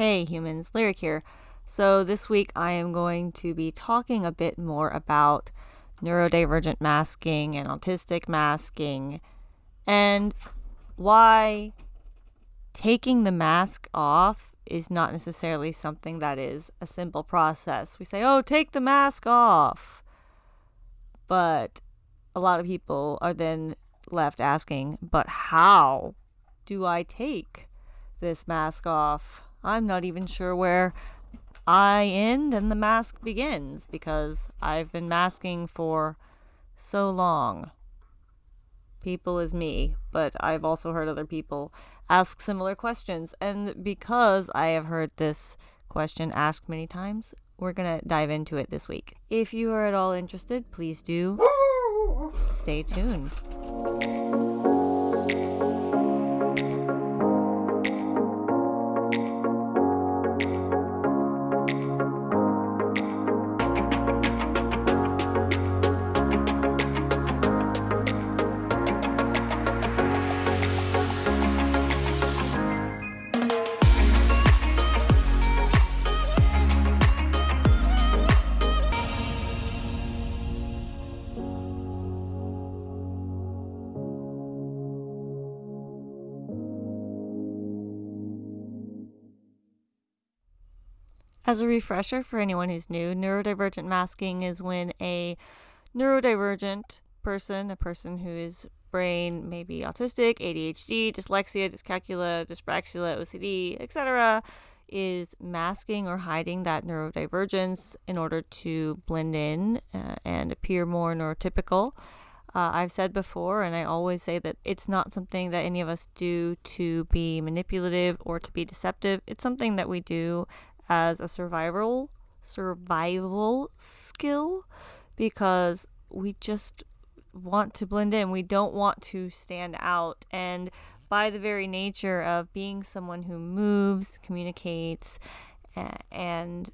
Hey humans, Lyric here. So, this week I am going to be talking a bit more about neurodivergent masking and autistic masking and why taking the mask off is not necessarily something that is a simple process. We say, oh, take the mask off. But a lot of people are then left asking, but how do I take this mask off? I'm not even sure where I end and the mask begins because I've been masking for so long. People is me, but I've also heard other people ask similar questions. And because I have heard this question asked many times, we're going to dive into it this week. If you are at all interested, please do stay tuned. As a refresher for anyone who's new, neurodivergent masking is when a neurodivergent person, a person who is brain maybe autistic, ADHD, dyslexia, dyscalculia, dyspraxia, OCD, etc., is masking or hiding that neurodivergence in order to blend in uh, and appear more neurotypical. Uh, I've said before, and I always say that it's not something that any of us do to be manipulative or to be deceptive. It's something that we do as a survival survival skill because we just want to blend in. We don't want to stand out. And by the very nature of being someone who moves, communicates, and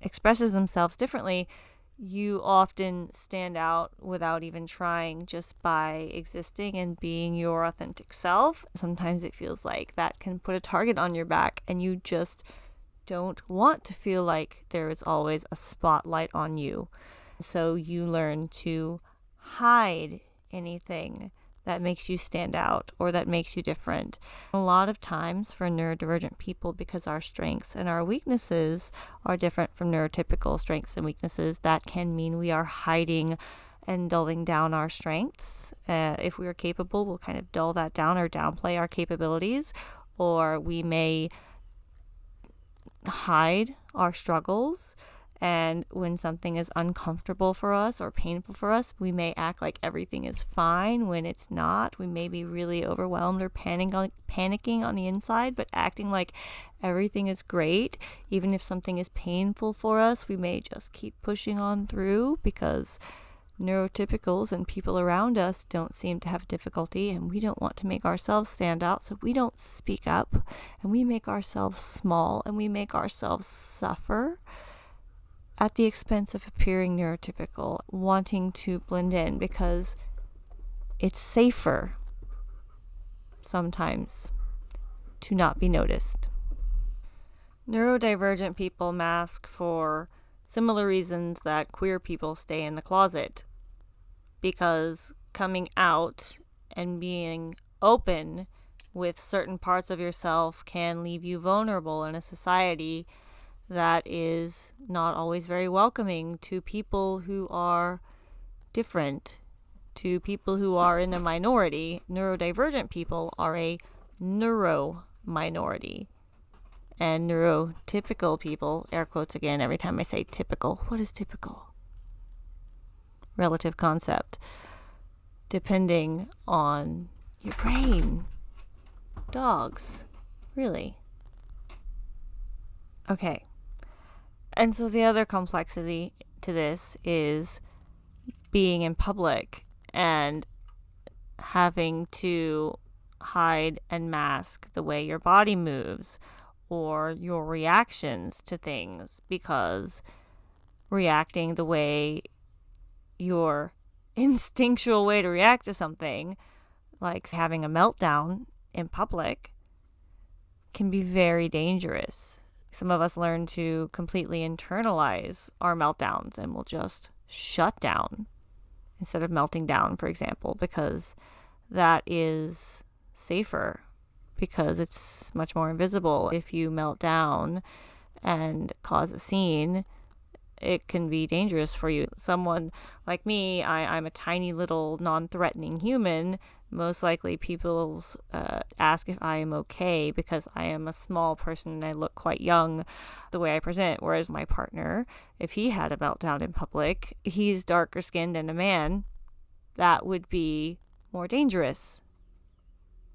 expresses themselves differently, you often stand out without even trying just by existing and being your authentic self. Sometimes it feels like that can put a target on your back and you just don't want to feel like there is always a spotlight on you. So you learn to hide anything that makes you stand out or that makes you different. A lot of times for neurodivergent people, because our strengths and our weaknesses are different from neurotypical strengths and weaknesses, that can mean we are hiding and dulling down our strengths. Uh, if we are capable, we'll kind of dull that down or downplay our capabilities, or we may hide our struggles. And when something is uncomfortable for us or painful for us, we may act like everything is fine when it's not. We may be really overwhelmed or panic on, panicking on the inside, but acting like everything is great. Even if something is painful for us, we may just keep pushing on through because neurotypicals and people around us don't seem to have difficulty and we don't want to make ourselves stand out so we don't speak up and we make ourselves small and we make ourselves suffer at the expense of appearing neurotypical wanting to blend in because it's safer sometimes to not be noticed. Neurodivergent people mask for similar reasons that queer people stay in the closet because coming out and being open with certain parts of yourself can leave you vulnerable in a society that is not always very welcoming to people who are different, to people who are in a minority. Neurodivergent people are a neuro minority. And neurotypical people, air quotes again every time I say typical. What is typical? Relative concept depending on your brain. Dogs. Really. Okay. And so the other complexity to this is being in public and having to hide and mask the way your body moves or your reactions to things because reacting the way your instinctual way to react to something, like having a meltdown in public, can be very dangerous. Some of us learn to completely internalize our meltdowns and will just shut down instead of melting down, for example, because that is safer because it's much more invisible. If you melt down and cause a scene, it can be dangerous for you. Someone like me, I, I'm a tiny little non threatening human. Most likely, people uh, ask if I am okay because I am a small person and I look quite young the way I present. Whereas my partner, if he had a meltdown in public, he's darker skinned and a man, that would be more dangerous.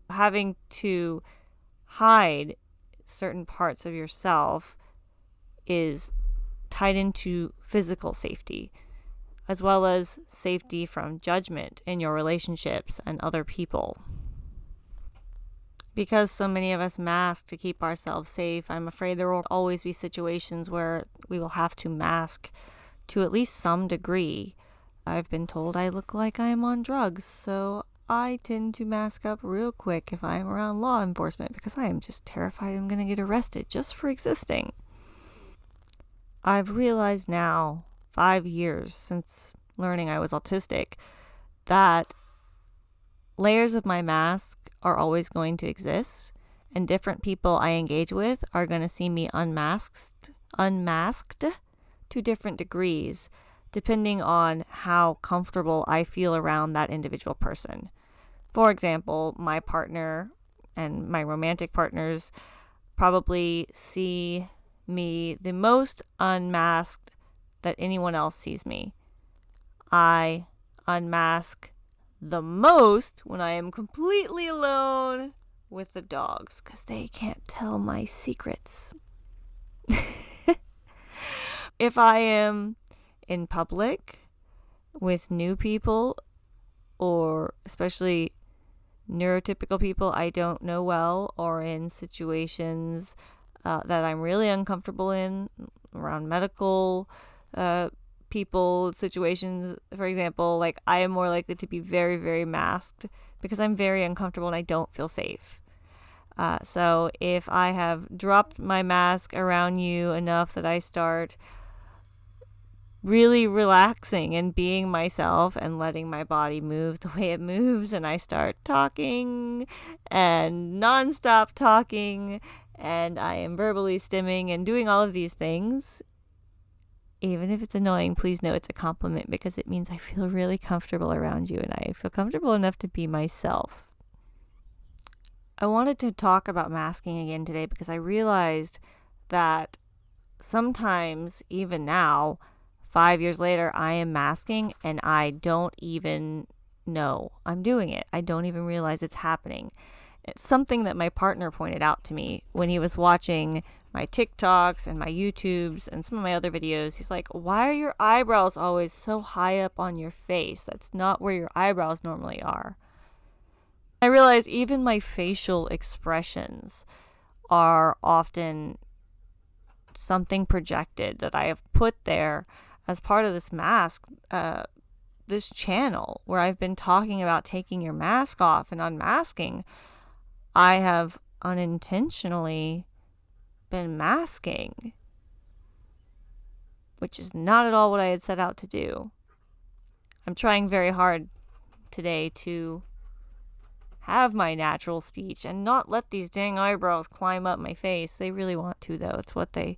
Having to hide certain parts of yourself is tied into physical safety, as well as safety from judgment in your relationships and other people. Because so many of us mask to keep ourselves safe, I'm afraid there will always be situations where we will have to mask to at least some degree. I've been told I look like I am on drugs, so I tend to mask up real quick if I'm around law enforcement because I am just terrified I'm going to get arrested just for existing. I've realized now, five years since learning I was autistic, that layers of my mask are always going to exist, and different people I engage with are going to see me unmasked, unmasked to different degrees, depending on how comfortable I feel around that individual person. For example, my partner and my romantic partners probably see me the most unmasked that anyone else sees me. I unmask the most when I am completely alone with the dogs because they can't tell my secrets. if I am in public with new people or especially neurotypical people I don't know well or in situations uh, that I'm really uncomfortable in around medical uh, people situations. For example, like I am more likely to be very, very masked because I'm very uncomfortable and I don't feel safe. Uh, so if I have dropped my mask around you enough that I start really relaxing and being myself and letting my body move the way it moves, and I start talking and nonstop talking and I am verbally stimming and doing all of these things, even if it's annoying, please know it's a compliment because it means I feel really comfortable around you and I feel comfortable enough to be myself. I wanted to talk about masking again today because I realized that sometimes, even now, five years later, I am masking and I don't even know I'm doing it. I don't even realize it's happening. It's something that my partner pointed out to me when he was watching my TikToks and my YouTubes and some of my other videos. He's like, Why are your eyebrows always so high up on your face? That's not where your eyebrows normally are. I realize even my facial expressions are often something projected that I have put there as part of this mask, uh, this channel where I've been talking about taking your mask off and unmasking. I have unintentionally been masking, which is not at all what I had set out to do. I'm trying very hard today to have my natural speech and not let these dang eyebrows climb up my face. They really want to, though. It's what they,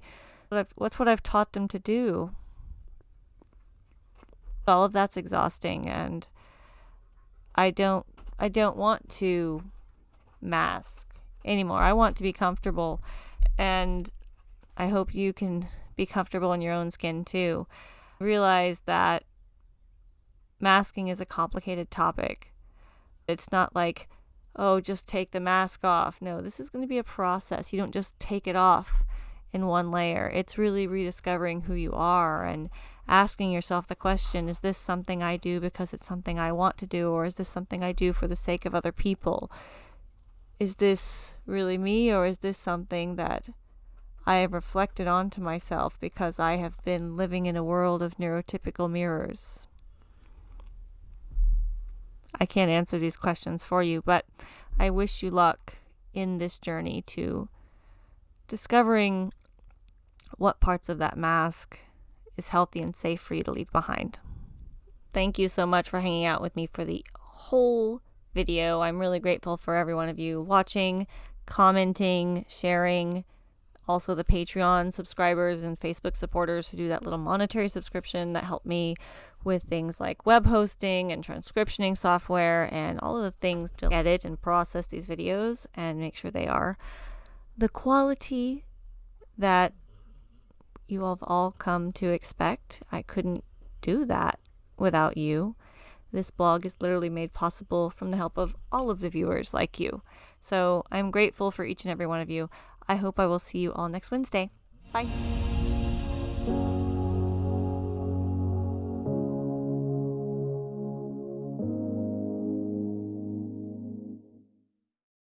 what's what I've taught them to do. All of that's exhausting, and I don't, I don't want to mask anymore. I want to be comfortable and I hope you can be comfortable in your own skin too. Realize that masking is a complicated topic. It's not like, oh, just take the mask off. No, this is going to be a process. You don't just take it off in one layer. It's really rediscovering who you are and asking yourself the question is this something I do because it's something I want to do, or is this something I do for the sake of other people? Is this really me or is this something that I have reflected onto myself because I have been living in a world of neurotypical mirrors? I can't answer these questions for you, but I wish you luck in this journey to discovering what parts of that mask is healthy and safe for you to leave behind. Thank you so much for hanging out with me for the whole video. I'm really grateful for every one of you watching, commenting, sharing. Also, the Patreon subscribers and Facebook supporters who do that little monetary subscription that help me with things like web hosting and transcriptioning software and all of the things to edit and process these videos and make sure they are the quality that you have all come to expect. I couldn't do that without you. This blog is literally made possible from the help of all of the viewers like you. So I'm grateful for each and every one of you. I hope I will see you all next Wednesday. Bye.